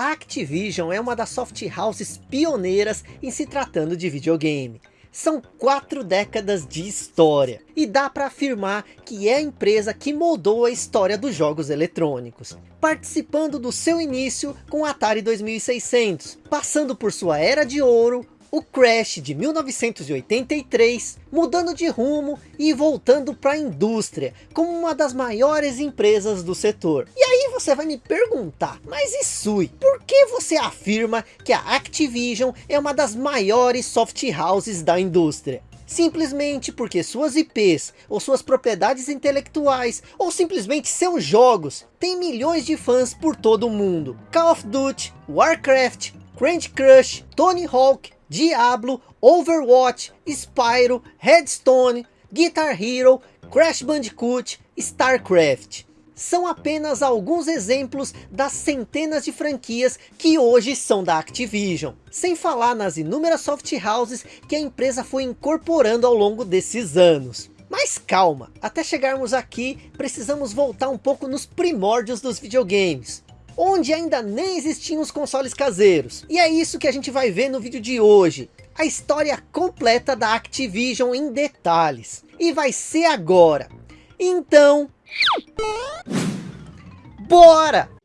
A Activision é uma das soft houses pioneiras em se tratando de videogame. São quatro décadas de história. E dá para afirmar que é a empresa que moldou a história dos jogos eletrônicos. Participando do seu início com o Atari 2600. Passando por sua era de ouro, o Crash de 1983, mudando de rumo e voltando para a indústria, como uma das maiores empresas do setor. E aí você vai me perguntar, mas Isui, por que você afirma que a Activision é uma das maiores soft houses da indústria? simplesmente porque suas IPs, ou suas propriedades intelectuais, ou simplesmente seus jogos, têm milhões de fãs por todo o mundo. Call of Duty, Warcraft, Candy Crush, Tony Hawk, Diablo, Overwatch, Spyro, Headstone, Guitar Hero, Crash Bandicoot, StarCraft. São apenas alguns exemplos das centenas de franquias que hoje são da Activision. Sem falar nas inúmeras soft houses que a empresa foi incorporando ao longo desses anos. Mas calma, até chegarmos aqui, precisamos voltar um pouco nos primórdios dos videogames onde ainda nem existiam os consoles caseiros. E é isso que a gente vai ver no vídeo de hoje. A história completa da Activision em detalhes. E vai ser agora. Então... Bora!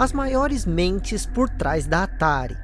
As maiores mentes por trás da Atari.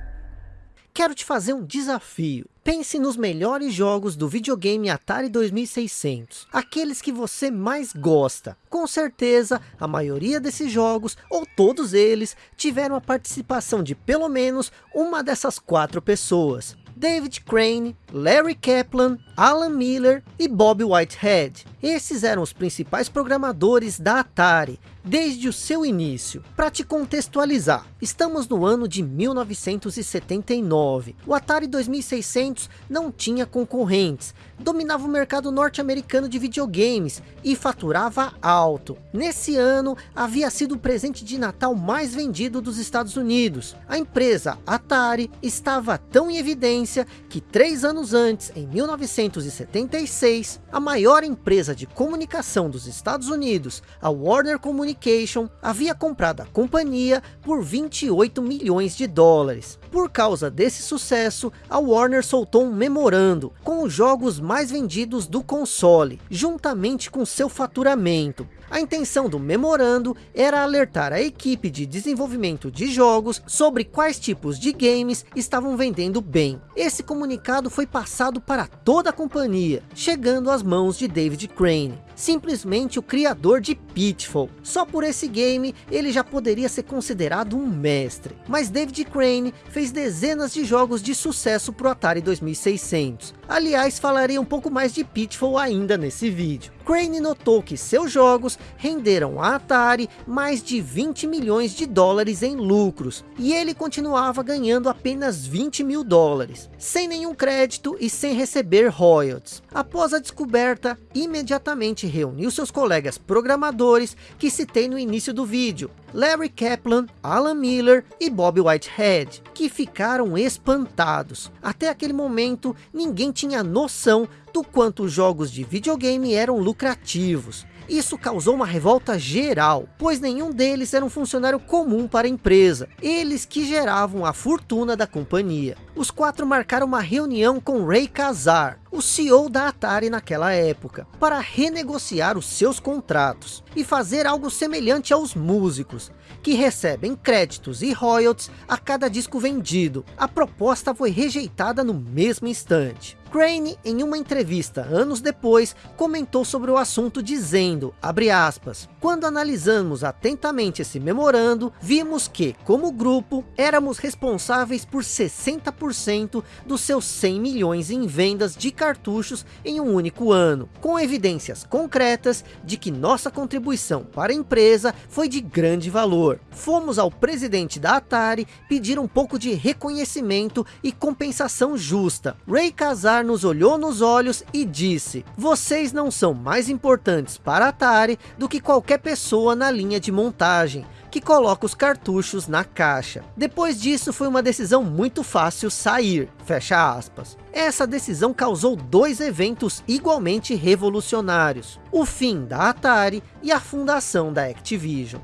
Quero te fazer um desafio. Pense nos melhores jogos do videogame Atari 2600, aqueles que você mais gosta. Com certeza, a maioria desses jogos, ou todos eles, tiveram a participação de pelo menos uma dessas quatro pessoas. David Crane, Larry Kaplan, Alan Miller e Bob Whitehead. Esses eram os principais programadores da Atari, desde o seu início. Para te contextualizar, estamos no ano de 1979. O Atari 2600 não tinha concorrentes, dominava o mercado norte-americano de videogames e faturava alto. Nesse ano, havia sido o presente de Natal mais vendido dos Estados Unidos. A empresa Atari estava tão em evidência que três anos antes, em 1976, a maior empresa de comunicação dos Estados Unidos, a Warner Communication, havia comprado a companhia por 28 milhões de dólares. Por causa desse sucesso, a Warner soltou um memorando com os jogos mais vendidos do console, juntamente com seu faturamento. A intenção do memorando era alertar a equipe de desenvolvimento de jogos sobre quais tipos de games estavam vendendo bem. Esse comunicado foi passado para toda a companhia, chegando às mãos de David Crane simplesmente o criador de Pitfall. Só por esse game ele já poderia ser considerado um mestre. Mas David Crane fez dezenas de jogos de sucesso para o Atari 2600. Aliás, falarei um pouco mais de Pitfall ainda nesse vídeo. Crane notou que seus jogos renderam a Atari mais de 20 milhões de dólares em lucros, e ele continuava ganhando apenas 20 mil dólares, sem nenhum crédito e sem receber royalties. Após a descoberta, imediatamente reuniu seus colegas programadores que citei no início do vídeo, Larry Kaplan, Alan Miller e Bob Whitehead, que ficaram espantados. Até aquele momento, ninguém tinha noção do quanto os jogos de videogame eram lucrativos. Isso causou uma revolta geral, pois nenhum deles era um funcionário comum para a empresa, eles que geravam a fortuna da companhia. Os quatro marcaram uma reunião com Ray Kazar, o CEO da Atari naquela época, para renegociar os seus contratos e fazer algo semelhante aos músicos, que recebem créditos e royalties a cada disco vendido. A proposta foi rejeitada no mesmo instante. Crane, em uma entrevista anos depois, comentou sobre o assunto dizendo, aspas, quando analisamos atentamente esse memorando, vimos que, como grupo, éramos responsáveis por 60% dos seus 100 milhões em vendas de cartuchos em um único ano, com evidências concretas de que nossa contribuição para a empresa foi de grande valor. Fomos ao presidente da Atari pedir um pouco de reconhecimento e compensação justa. Ray Kazar celular nos olhou nos olhos e disse, vocês não são mais importantes para Atari do que qualquer pessoa na linha de montagem que coloca os cartuchos na caixa. Depois disso foi uma decisão muito fácil sair, fecha aspas. Essa decisão causou dois eventos igualmente revolucionários. O fim da Atari e a fundação da Activision.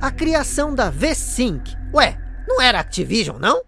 A criação da V-Sync. Ué, não era Activision não?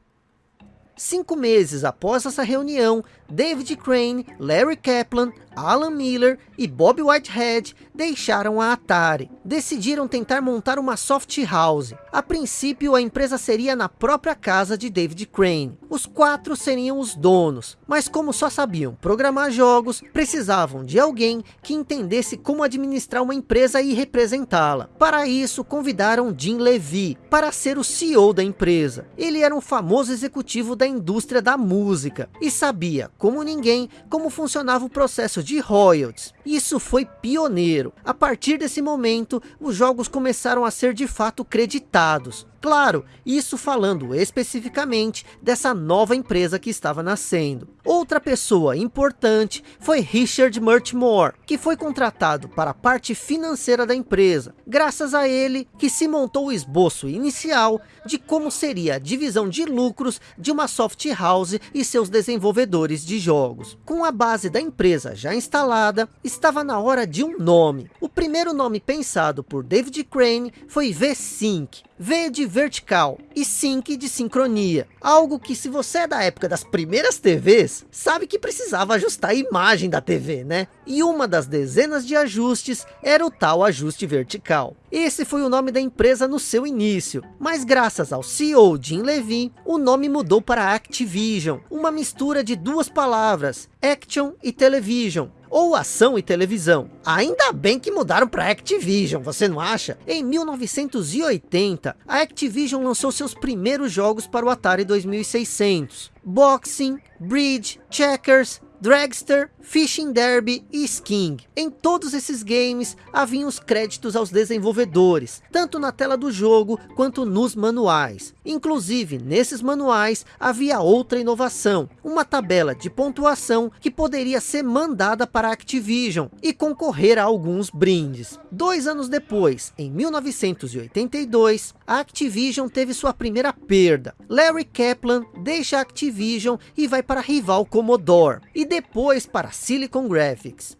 Cinco meses após essa reunião, David Crane, Larry Kaplan, Alan Miller e Bob Whitehead deixaram a Atari. Decidiram tentar montar uma soft house. A princípio, a empresa seria na própria casa de David Crane. Os quatro seriam os donos, mas como só sabiam programar jogos, precisavam de alguém que entendesse como administrar uma empresa e representá-la. Para isso, convidaram Jim Levy para ser o CEO da empresa. Ele era um famoso executivo da indústria da música e sabia como ninguém, como funcionava o processo de royalties. Isso foi pioneiro. A partir desse momento, os jogos começaram a ser de fato creditados. Claro, isso falando especificamente dessa nova empresa que estava nascendo. Outra pessoa importante foi Richard Murchmore, que foi contratado para a parte financeira da empresa. Graças a ele que se montou o esboço inicial de como seria a divisão de lucros de uma soft house e seus desenvolvedores de jogos. Com a base da empresa já instalada, estava na hora de um nome. O primeiro nome pensado por David Crane foi V-Sync, V de vertical e sync de sincronia. Algo que se você é da época das primeiras TVs, sabe que precisava ajustar a imagem da TV, né? E uma das dezenas de ajustes era o tal ajuste vertical. Esse foi o nome da empresa no seu início, mas graças ao CEO Jim Levine, o nome mudou para Activision, uma mistura de duas palavras, Action e Television, ou ação e televisão. Ainda bem que mudaram para Activision, você não acha? Em 1980, a Activision lançou seus primeiros jogos para o Atari 2600. Boxing, Bridge, Checkers, Dragster, Fishing Derby e Sking. Em todos esses games haviam os créditos aos desenvolvedores, tanto na tela do jogo quanto nos manuais. Inclusive, nesses manuais havia outra inovação, uma tabela de pontuação que poderia ser mandada para a Activision e concorrer a alguns brindes. Dois anos depois, em 1982, a Activision teve sua primeira perda. Larry Kaplan deixa a Activision e vai para a rival Commodore, e depois para Silicon Graphics.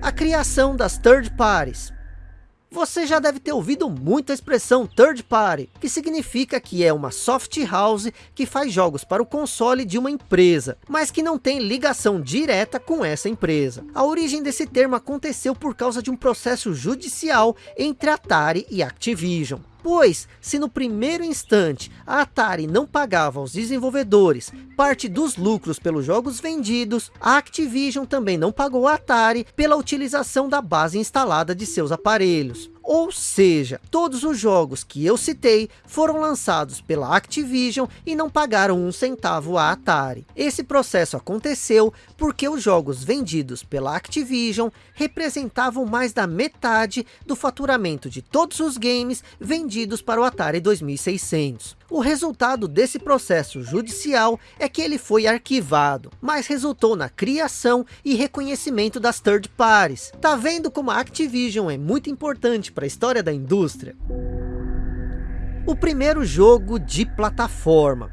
A criação das third parties. Você já deve ter ouvido muito a expressão third party, que significa que é uma soft house que faz jogos para o console de uma empresa, mas que não tem ligação direta com essa empresa. A origem desse termo aconteceu por causa de um processo judicial entre Atari e Activision. Pois, se no primeiro instante a Atari não pagava aos desenvolvedores parte dos lucros pelos jogos vendidos, a Activision também não pagou a Atari pela utilização da base instalada de seus aparelhos. Ou seja, todos os jogos que eu citei foram lançados pela Activision e não pagaram um centavo à Atari. Esse processo aconteceu porque os jogos vendidos pela Activision representavam mais da metade do faturamento de todos os games vendidos para o Atari 2600. O resultado desse processo judicial é que ele foi arquivado, mas resultou na criação e reconhecimento das third parties. Tá vendo como a Activision é muito importante para a história da indústria? O primeiro jogo de plataforma.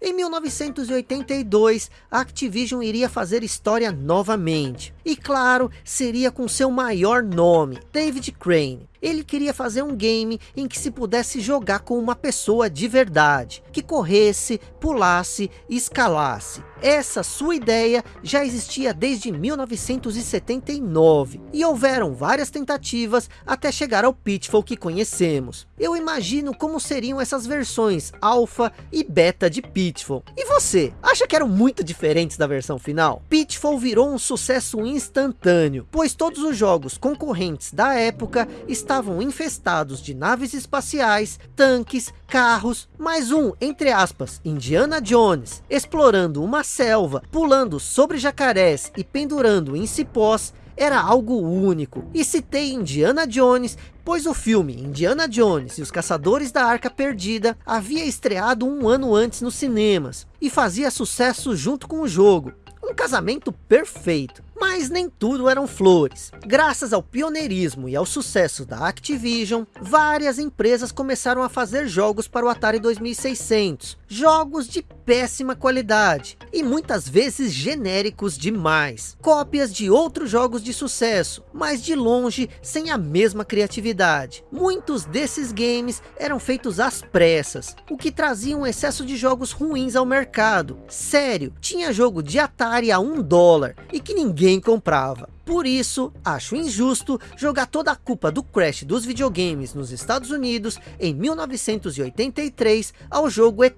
Em 1982, a Activision iria fazer história novamente. E claro, seria com seu maior nome, David Crane. Ele queria fazer um game em que se pudesse jogar com uma pessoa de verdade, que corresse, pulasse escalasse. Essa sua ideia já existia desde 1979 e houveram várias tentativas até chegar ao Pitfall que conhecemos. Eu imagino como seriam essas versões alpha e beta de Pitfall. E você, acha que eram muito diferentes da versão final? Pitfall virou um sucesso instantâneo, pois todos os jogos concorrentes da época estavam infestados de naves espaciais, tanques, carros, mais um, entre aspas, Indiana Jones, explorando uma selva, pulando sobre jacarés e pendurando em cipós, era algo único. E citei Indiana Jones, pois o filme Indiana Jones e os Caçadores da Arca Perdida havia estreado um ano antes nos cinemas, e fazia sucesso junto com o jogo. Um casamento perfeito. Mas nem tudo eram flores. Graças ao pioneirismo e ao sucesso da Activision, várias empresas começaram a fazer jogos para o Atari 2600. Jogos de péssima qualidade e muitas vezes genéricos demais. Cópias de outros jogos de sucesso, mas de longe sem a mesma criatividade. Muitos desses games eram feitos às pressas, o que trazia um excesso de jogos ruins ao mercado. Sério, tinha jogo de Atari a um dólar e que ninguém comprava. Por isso, acho injusto jogar toda a culpa do crash dos videogames nos Estados Unidos em 1983 ao jogo ET.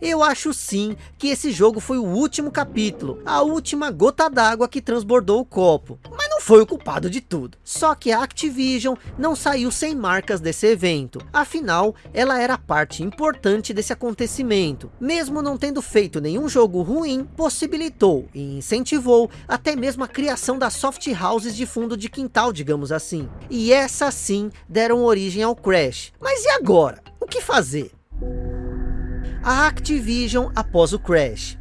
Eu acho sim que esse jogo foi o último capítulo, a última gota d'água que transbordou o copo. Mas não foi o culpado de tudo. Só que a Activision não saiu sem marcas desse evento. Afinal, ela era parte importante desse acontecimento. Mesmo não tendo feito nenhum jogo ruim, possibilitou e incentivou até mesmo a criação da soft houses de fundo de quintal, digamos assim. E essas sim deram origem ao Crash. Mas e agora? O que fazer? A Activision após o Crash.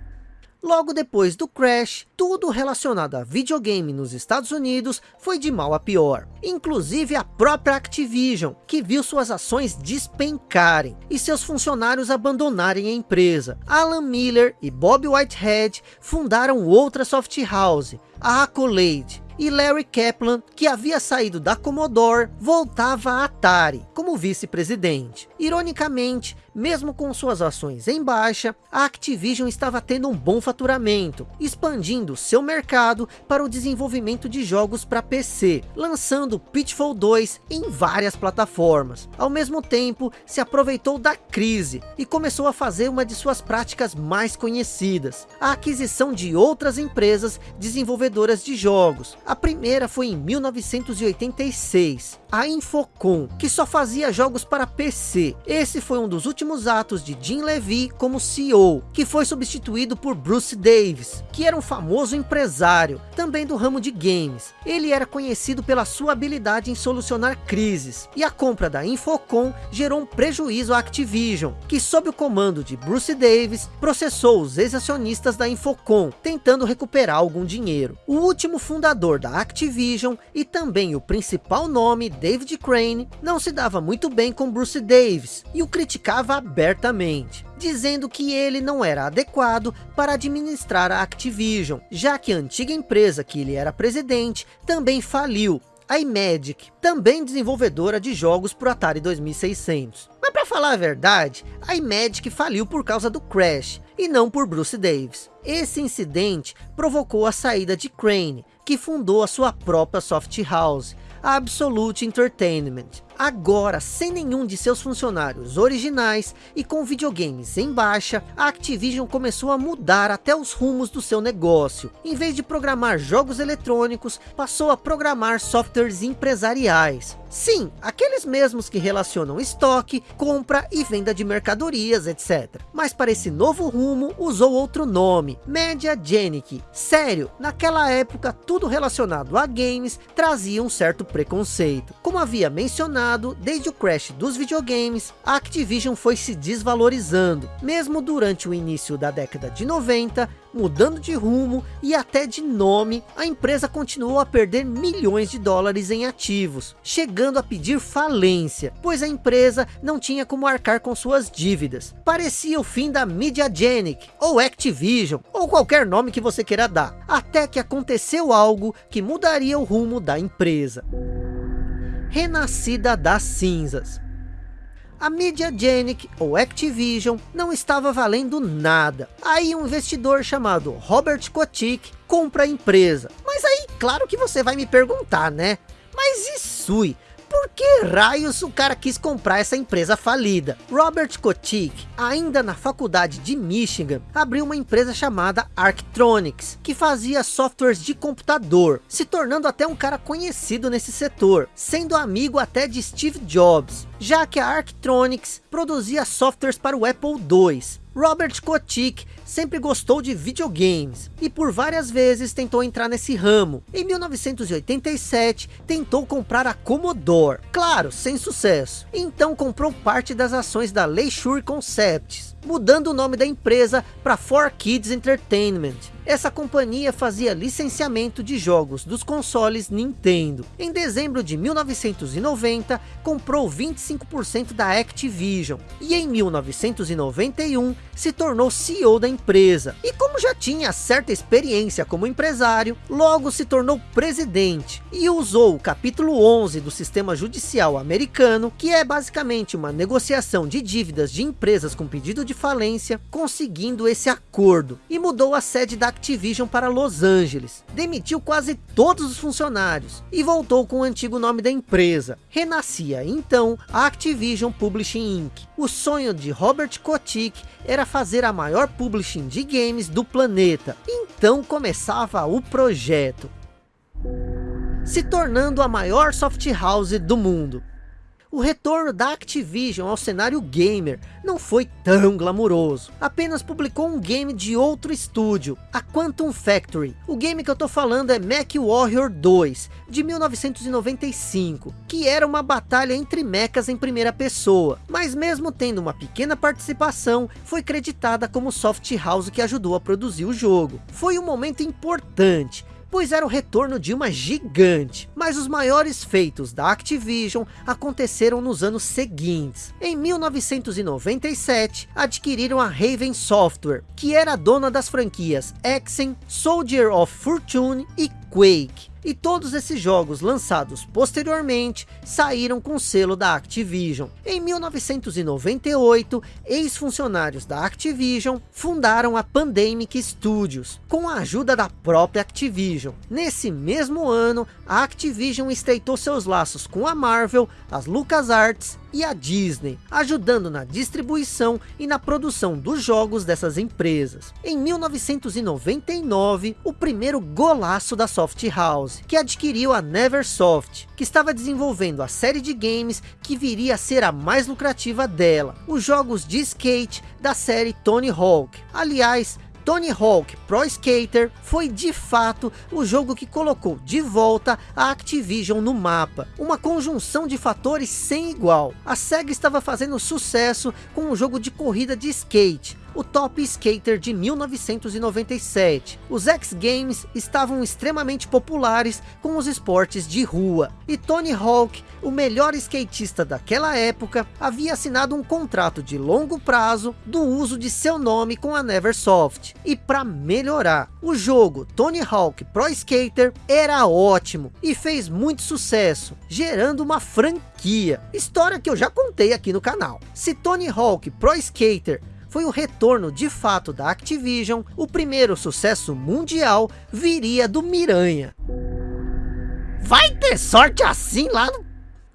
Logo depois do crash, tudo relacionado a videogame nos Estados Unidos foi de mal a pior. Inclusive a própria Activision, que viu suas ações despencarem e seus funcionários abandonarem a empresa. Alan Miller e Bob Whitehead fundaram outra soft house, a Accolade, e Larry Kaplan, que havia saído da Commodore, voltava à Atari como vice-presidente. Ironicamente, mesmo com suas ações em baixa, a Activision estava tendo um bom faturamento, expandindo seu mercado para o desenvolvimento de jogos para PC, lançando Pitfall 2 em várias plataformas. Ao mesmo tempo, se aproveitou da crise e começou a fazer uma de suas práticas mais conhecidas, a aquisição de outras empresas desenvolvedoras de jogos. A primeira foi em 1986, a Infocom, que só fazia jogos para PC. Esse foi um dos últimos últimos atos de Jim Levy como CEO, que foi substituído por Bruce Davis, que era um famoso empresário, também do ramo de games. Ele era conhecido pela sua habilidade em solucionar crises, e a compra da Infocom gerou um prejuízo à Activision, que sob o comando de Bruce Davis, processou os ex-acionistas da Infocom, tentando recuperar algum dinheiro. O último fundador da Activision, e também o principal nome, David Crane, não se dava muito bem com Bruce Davis, e o criticava abertamente, dizendo que ele não era adequado para administrar a Activision, já que a antiga empresa que ele era presidente também faliu, a iMagic, também desenvolvedora de jogos para o Atari 2600. Mas para falar a verdade, a iMagic faliu por causa do Crash, e não por Bruce Davis. Esse incidente provocou a saída de Crane, que fundou a sua própria soft house, a Absolute Entertainment. Agora, sem nenhum de seus funcionários originais e com videogames em baixa, a Activision começou a mudar até os rumos do seu negócio. Em vez de programar jogos eletrônicos, passou a programar softwares empresariais. Sim, aqueles mesmos que relacionam estoque, compra e venda de mercadorias, etc. Mas para esse novo rumo, usou outro nome, Mediagenic. Sério, naquela época, tudo relacionado a games trazia um certo preconceito. Como havia mencionado, desde o crash dos videogames, a Activision foi se desvalorizando, mesmo durante o início da década de 90, mudando de rumo e até de nome, a empresa continuou a perder milhões de dólares em ativos, chegando a pedir falência, pois a empresa não tinha como arcar com suas dívidas. Parecia o fim da Mediagenic, ou Activision, ou qualquer nome que você queira dar, até que aconteceu algo que mudaria o rumo da empresa renascida das cinzas. A Mediagenic, ou Activision, não estava valendo nada. Aí um investidor chamado Robert Kotick compra a empresa. Mas aí, claro que você vai me perguntar, né? Mas e Sui? Que raios o cara quis comprar essa empresa falida? Robert Kotick, ainda na faculdade de Michigan, abriu uma empresa chamada Arctronics, que fazia softwares de computador, se tornando até um cara conhecido nesse setor, sendo amigo até de Steve Jobs, já que a Arctronics produzia softwares para o Apple II. Robert Kotick sempre gostou de videogames e por várias vezes tentou entrar nesse ramo. Em 1987 tentou comprar a Commodore, claro, sem sucesso. Então comprou parte das ações da Leisure Concepts, mudando o nome da empresa para 4Kids Entertainment. Essa companhia fazia licenciamento de jogos dos consoles Nintendo. Em dezembro de 1990, comprou 25% da Activision. E em 1991, se tornou CEO da empresa. E como já tinha certa experiência como empresário, logo se tornou presidente. E usou o capítulo 11 do sistema judicial americano, que é basicamente uma negociação de dívidas de empresas com pedido de falência, conseguindo esse acordo. E mudou a sede da Activision para Los Angeles, demitiu quase todos os funcionários e voltou com o antigo nome da empresa. Renascia então a Activision Publishing Inc. O sonho de Robert Kotick era fazer a maior publishing de games do planeta. Então começava o projeto. Se tornando a maior soft house do mundo. O retorno da Activision ao cenário gamer não foi tão glamuroso. Apenas publicou um game de outro estúdio, a Quantum Factory. O game que eu tô falando é Mech Warrior 2, de 1995, que era uma batalha entre mechas em primeira pessoa. Mas mesmo tendo uma pequena participação, foi creditada como soft house que ajudou a produzir o jogo. Foi um momento importante, pois era o retorno de uma gigante. Mas os maiores feitos da Activision aconteceram nos anos seguintes. Em 1997, adquiriram a Raven Software, que era dona das franquias Exen, Soldier of Fortune e Quake. E todos esses jogos lançados posteriormente saíram com selo da Activision. Em 1998, ex-funcionários da Activision fundaram a Pandemic Studios, com a ajuda da própria Activision. Nesse mesmo ano, a Activision estreitou seus laços com a Marvel, as LucasArts e a Disney, ajudando na distribuição e na produção dos jogos dessas empresas. Em 1999, o primeiro golaço da Soft House, que adquiriu a Neversoft, que estava desenvolvendo a série de games que viria a ser a mais lucrativa dela, os jogos de skate da série Tony Hawk. Aliás, Tony Hawk Pro Skater foi de fato o jogo que colocou de volta a Activision no mapa. Uma conjunção de fatores sem igual. A SEGA estava fazendo sucesso com um jogo de corrida de skate, o Top Skater de 1997. Os X Games estavam extremamente populares com os esportes de rua. E Tony Hawk, o melhor skatista daquela época, havia assinado um contrato de longo prazo do uso de seu nome com a Neversoft. E para melhorar, o jogo Tony Hawk Pro Skater era ótimo e fez muito sucesso, gerando uma franquia. História que eu já contei aqui no canal. Se Tony Hawk Pro Skater foi o retorno de fato da Activision, o primeiro sucesso mundial viria do Miranha. Vai ter sorte assim lá no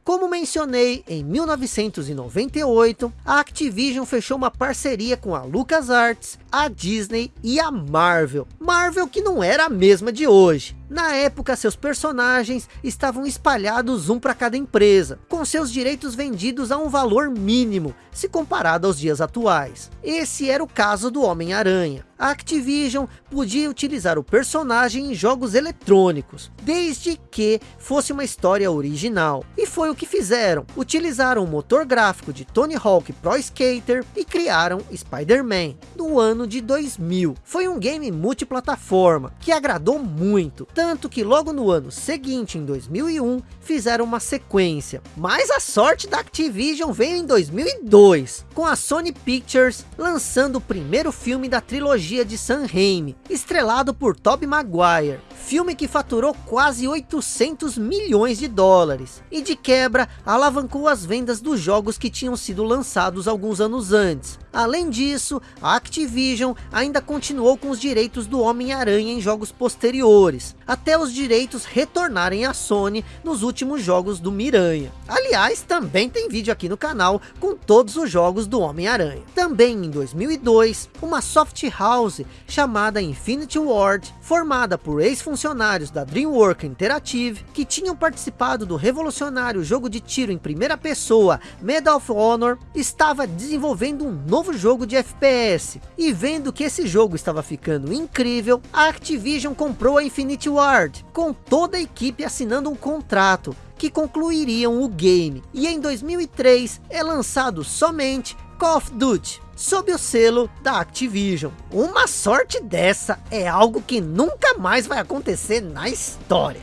como mencionei, em 1998, a Activision fechou uma parceria com a LucasArts, a Disney e a Marvel. Marvel que não era a mesma de hoje. Na época, seus personagens estavam espalhados um para cada empresa, com seus direitos vendidos a um valor mínimo, se comparado aos dias atuais. Esse era o caso do Homem-Aranha. A Activision podia utilizar o personagem em jogos eletrônicos, desde que fosse uma história original. E foi o que fizeram. Utilizaram o motor gráfico de Tony Hawk Pro Skater e criaram Spider-Man, no ano de 2000. Foi um game multiplataforma, que agradou muito, tanto que logo no ano seguinte, em 2001, fizeram uma sequência. Mas a sorte da Activision veio em 2002, com a Sony Pictures lançando o primeiro filme da trilogia de Sam Raimi, estrelado por Tobey Maguire. Filme que faturou quase 800 milhões de dólares. E de quebra, alavancou as vendas dos jogos que tinham sido lançados alguns anos antes. Além disso, a Activision ainda continuou com os direitos do Homem-Aranha em jogos posteriores, até os direitos retornarem à Sony nos últimos jogos do Miranha. Aliás, também tem vídeo aqui no canal com todos os jogos do Homem-Aranha. Também em 2002, uma soft house chamada Infinity Ward, formada por ex-funcionários funcionários da DreamWorks Interactive, que tinham participado do revolucionário jogo de tiro em primeira pessoa Medal of Honor, estava desenvolvendo um novo jogo de FPS. E vendo que esse jogo estava ficando incrível, a Activision comprou a Infinity Ward, com toda a equipe assinando um contrato que concluiriam o game. E em 2003 é lançado somente Call of Duty, sob o selo da Activision. Uma sorte dessa é algo que nunca mais vai acontecer na história.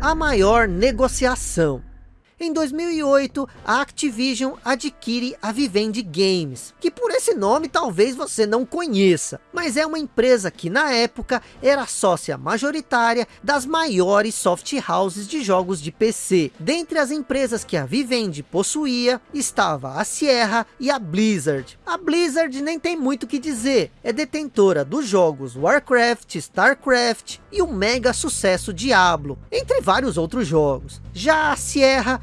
A maior negociação em 2008, a Activision adquire a Vivendi Games, que por esse nome talvez você não conheça, mas é uma empresa que na época era sócia majoritária das maiores soft houses de jogos de PC. Dentre as empresas que a Vivendi possuía, estava a Sierra e a Blizzard. A Blizzard nem tem muito o que dizer, é detentora dos jogos Warcraft, Starcraft e o mega sucesso Diablo, entre vários outros jogos. Já a Sierra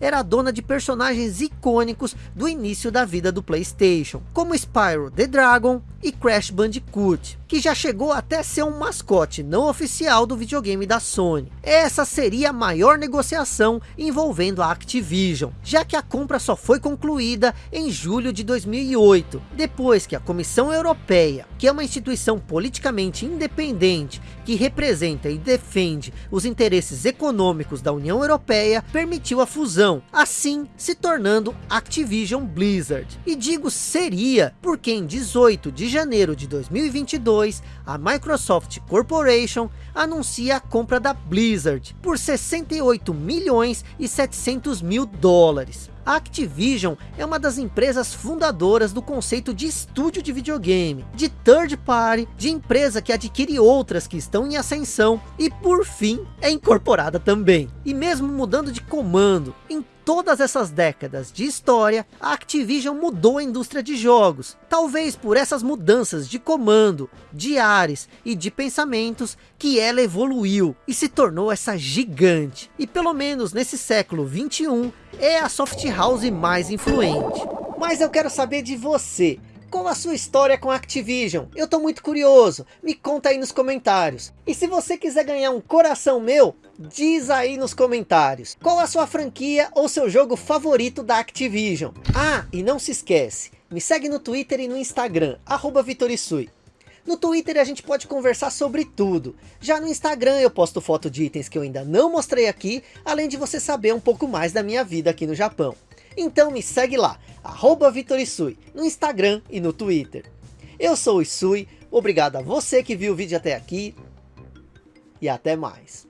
era dona de personagens icônicos do início da vida do Playstation, como Spyro the Dragon e Crash Bandicoot, que já chegou até ser um mascote não oficial do videogame da Sony. Essa seria a maior negociação envolvendo a Activision, já que a compra só foi concluída em julho de 2008, depois que a Comissão Europeia, que é uma instituição politicamente independente, que representa e defende os interesses econômicos da União Europeia, permitiu a fusão, assim se tornando Activision Blizzard. E digo seria, porque em 18 de janeiro de 2022, a Microsoft Corporation anuncia a compra da Blizzard por 68 milhões e 700 mil dólares. Activision é uma das empresas fundadoras do conceito de estúdio de videogame, de third party, de empresa que adquire outras que estão em ascensão e por fim é incorporada também. E mesmo mudando de comando, em todas essas décadas de história, a Activision mudou a indústria de jogos. Talvez por essas mudanças de comando, de ares e de pensamentos que ela evoluiu e se tornou essa gigante. E pelo menos nesse século 21 é a soft house mais influente. Mas eu quero saber de você. Qual a sua história com a Activision? Eu tô muito curioso. Me conta aí nos comentários. E se você quiser ganhar um coração meu, diz aí nos comentários. Qual a sua franquia ou seu jogo favorito da Activision? Ah, e não se esquece. Me segue no Twitter e no Instagram, arroba Vitorisui. No Twitter a gente pode conversar sobre tudo. Já no Instagram eu posto foto de itens que eu ainda não mostrei aqui, além de você saber um pouco mais da minha vida aqui no Japão. Então me segue lá, arroba Vitorisui, no Instagram e no Twitter. Eu sou o Isui, obrigado a você que viu o vídeo até aqui e até mais.